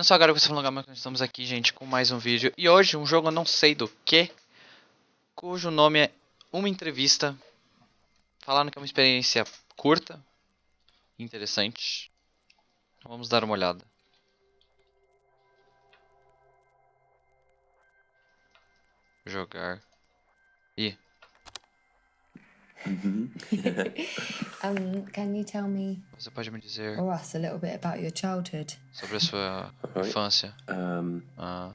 Não só agora que você falou, mas estamos aqui, gente, com mais um vídeo. E hoje, um jogo não sei do que, cujo nome é Uma Entrevista. Falaram que é uma experiência curta, interessante. Vamos dar uma olhada. Jogar. Ih, um, can you tell me você pode me dizer or us a little bit about your childhood? sobre a sua Alright. infância? Um, Ah,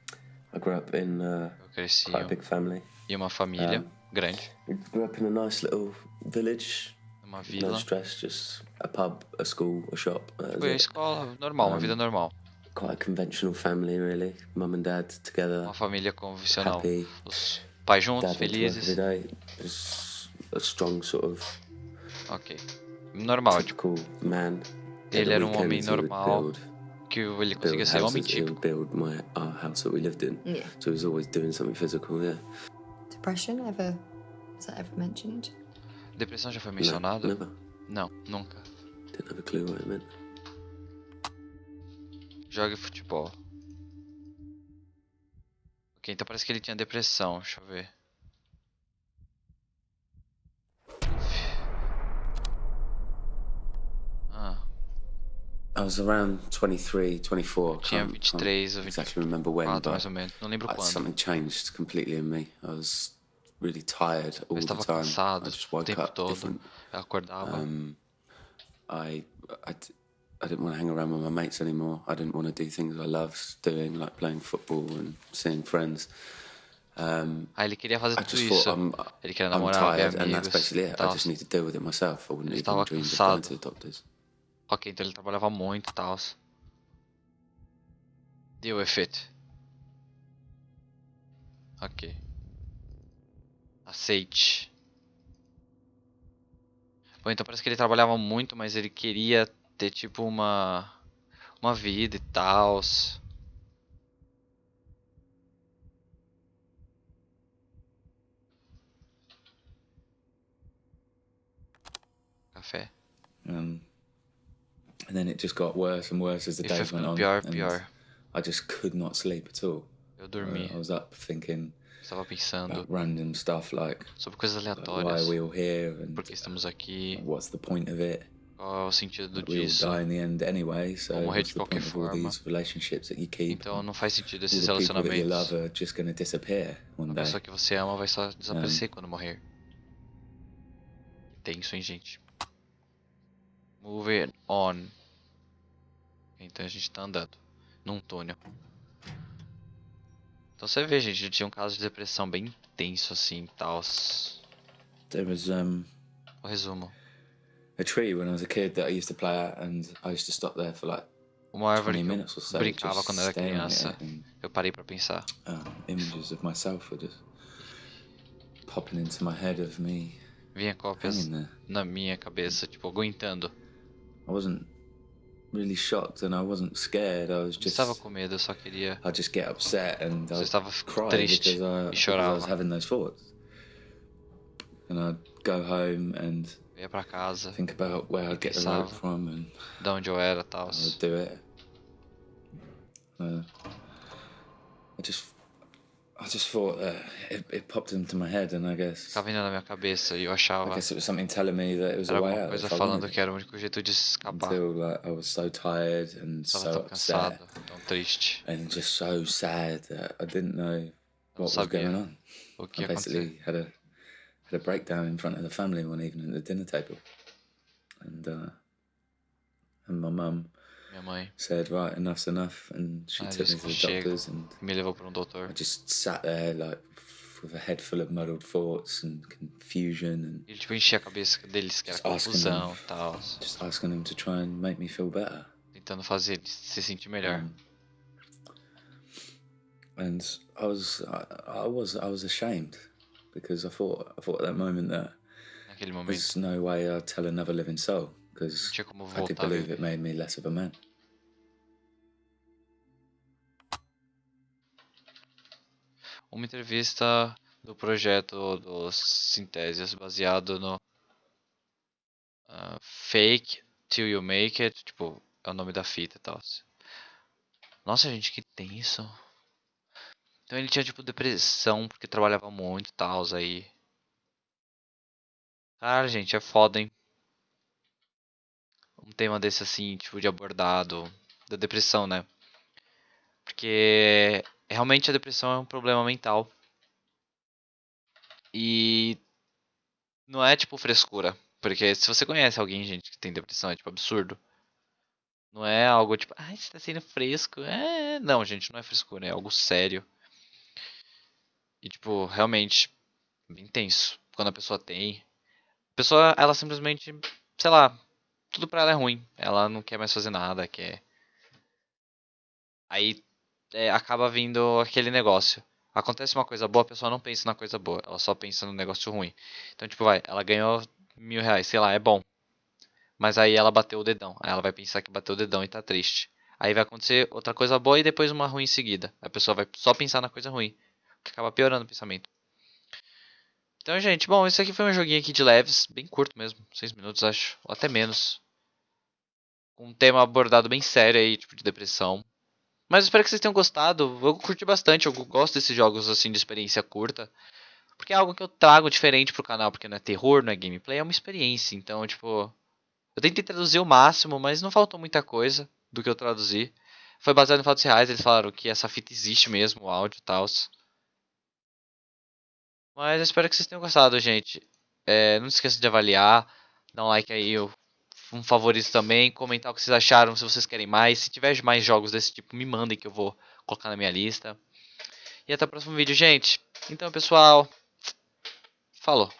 I grew up in uh, eu cresci quite a big family. em uma família Um, grande, grew up in a nice little village. uma No vila. stress, just a pub, a school, a shop. That was Foi a it. escola normal, uma Um, vida normal. Quite a conventional family, really. Mum and dad together, Uma família convencional. happy. Os pais juntos, Dad went to work every felizes. day. It was a strong sort of Ok. Normal, tipo, man. Ele era um homem normal, que ele conseguia ser homem típico. build my our house that we lived in. Yeah. So he was always doing something physical. Yeah. Depression ever was that ever mentioned? Depressão já foi No, mencionado? never. Não, nunca. Didn't have a clue what it meant. Jogue futebol. Ok, então parece que ele tinha depressão. Deixa eu ver. I was around 23, 24. tinha can't- can't 23 ou exactly remember when, 24 but mais ou menos. Não lembro quando. something changed completely in me. I was really tired all Eu the time. cansado I just woke tempo up todo. different. Eu acordava. Um, I, I, I didn't want to hang around with my mates anymore. I didn't want to do things I loved doing, like playing football and seeing friends. Um, Ah, ele queria fazer I tudo just thought isso. I'm, Ele queria I'm namorar, ver tired, and that's basically it. I just need to deal with it myself. I wouldn't even dream of going to the doctors. Ok, então ele trabalhava muito e tal. With it. Ok. Aceite. Bom, então parece que ele trabalhava muito, mas ele queria ter tipo uma uma vida e tal. Café. Um, and then it just got worse and worse as the days went on. and pior. I just could not sleep at all. Eu Uh, dormi. I was up thinking Estava pensando about random stuff like, sobre coisas like, why aleatórias. are we all here and Por que estamos aqui? what's the point of it? Qual é o sentido Like, we all die in the end anyway, so Vou morrer de the qualquer point of all forma. these relationships that you keep? Então não faz sentido all esses the people that you relacionamentos. love are just going to disappear one A pessoa que você ama vai só desaparecer quando morrer. Tenso, hein, gente? Moving on. Então a gente tá andando num túnel. Então você vê, gente, tinha um caso de depressão bem intenso assim e tal. There was um, O resumo. a tree when I was a kid that I used to play at, and I used to stop there for like Uma árvore 20 que eu so, brincava quando era criança. Eu parei pra pensar. uh, images of myself were just popping into my head of me Vinha cópias na minha cabeça, tipo, aguentando. I wasn't really shocked and I wasn't scared. I was just estava com medo, só queria. I'd just get upset and I'd estava cry triste because I, e I was having those thoughts. And I'd go home and ia pra casa, think about where I'd get the rope from and de onde eu era tal. I would do it. Uh, I just I just thought that it, it popped into my head and I guess vindo na minha cabeça e eu I guess it was something telling me that it was a way out. coisa if I falando que era o único jeito de escapar. until like I was so tired and Estava so tão upset cansado, tão triste. and just so sad that I didn't know what was going on. O que I basically had a had a breakdown in front of the family one evening at the dinner table, and uh, and my mum Mãe said, "Right, enough's enough," and she Ah, took me to the doctors, and me levou para um. I just sat there like with a head full of muddled thoughts and confusion, and Ele tipo enchia a cabeça deles que era Just asking confusão them. tal. just asking them to try and make me feel better. Tentando fazer se sentir melhor. Um, and I was I, I was I was ashamed because I thought I thought at that moment that Naquele momento. there's no way I'd tell another living soul because tinha como I did voltar. a believe viver. it made me less of a man. Uma entrevista do projeto dos Sintésias baseado no ah, Fake Till You Make It. Tipo, é o nome da fita e tal. Nossa, gente, que tenso. Então ele tinha, tipo, depressão porque trabalhava muito e tal, aí. Cara, gente, é foda, hein? Um tema desse assim, tipo, de abordado. Da depressão, né? Porque realmente a depressão é um problema mental. E não é tipo frescura. Porque se você conhece alguém, gente, que tem depressão, é tipo absurdo. Não é algo tipo, ai, você tá sendo fresco. É, não, gente, não é frescura, é algo sério. E tipo, realmente, bem tenso. Quando a pessoa tem. A pessoa, ela simplesmente, sei lá, tudo pra ela é ruim. Ela não quer mais fazer nada, quer. Aí é, acaba vindo aquele negócio. Acontece uma coisa boa, a pessoa não pensa na coisa boa, ela só pensa no negócio ruim. Então, tipo, vai, ela ganhou mil reais, sei lá, é bom. Mas aí ela bateu o dedão. Aí ela vai pensar que bateu o dedão e tá triste. Aí vai acontecer outra coisa boa e depois uma ruim em seguida. A pessoa vai só pensar na coisa ruim. Que acaba piorando o pensamento. Então, gente, bom, esse aqui foi um joguinho aqui de leves, bem curto mesmo, 6 minutos acho, ou até menos. Um tema abordado bem sério aí, tipo de depressão. Mas espero que vocês tenham gostado. Eu curti bastante, eu gosto desses jogos assim de experiência curta. Porque é algo que eu trago diferente pro canal, porque não é terror, não é gameplay, é uma experiência. Então, tipo, eu tentei traduzir o máximo, mas não faltou muita coisa do que eu traduzi. Foi baseado em fatos reais, eles falaram que essa fita existe mesmo, o áudio e tal. Mas eu espero que vocês tenham gostado, gente. É, não se esqueça de avaliar, dar um like aí, um favorito também, comentar o que vocês acharam, se vocês querem mais. Se tiver mais jogos desse tipo, me mandem que eu vou colocar na minha lista. E até o próximo vídeo, gente. Então, pessoal, falou.